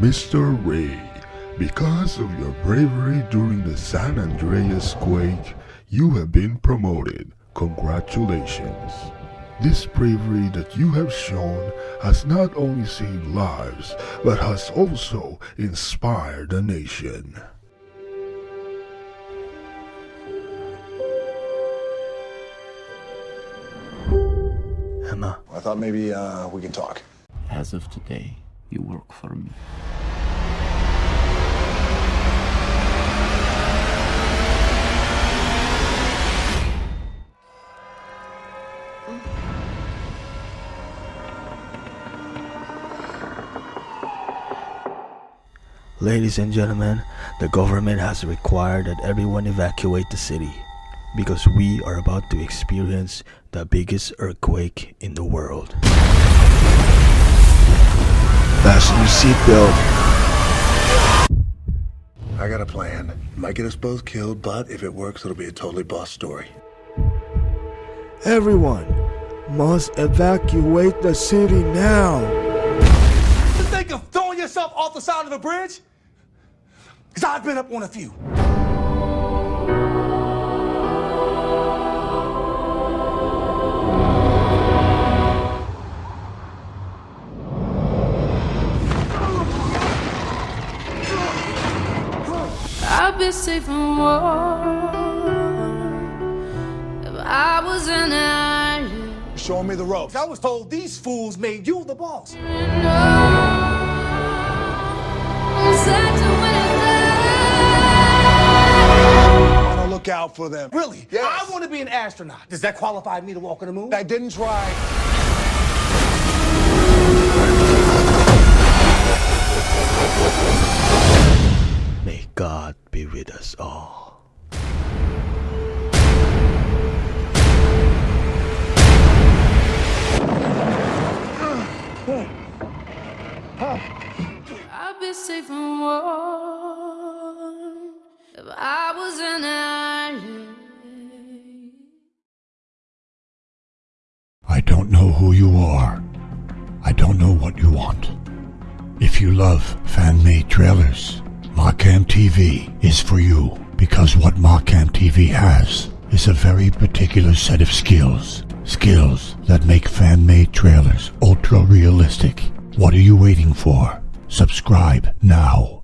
Mr. Ray, because of your bravery during the San Andreas quake, you have been promoted. Congratulations. This bravery that you have shown has not only saved lives, but has also inspired a nation. Emma, I thought maybe uh, we could talk. As of today, you work for me. ladies and gentlemen, the government has required that everyone evacuate the city because we are about to experience the biggest earthquake in the world. Fasten your seatbelt. I got a plan. Might get us both killed, but if it works, it'll be a totally boss story. Everyone must evacuate the city now. You think of throwing yourself off the side of a bridge? Because I've been up on a few. Be safe and warm if I was an island. Showing me the ropes. I was told these fools made you the boss. You know, such I look out for them. Really? Yes. I want to be an astronaut. Does that qualify me to walk on the moon? I didn't try. Safe and warm if I was an. I don't know who you are. I don't know what you want. If you love fan-made trailers, Markham TV is for you because what Markham TV has is a very particular set of skills. Skills that make fan-made trailers ultra realistic. What are you waiting for? Subscribe now.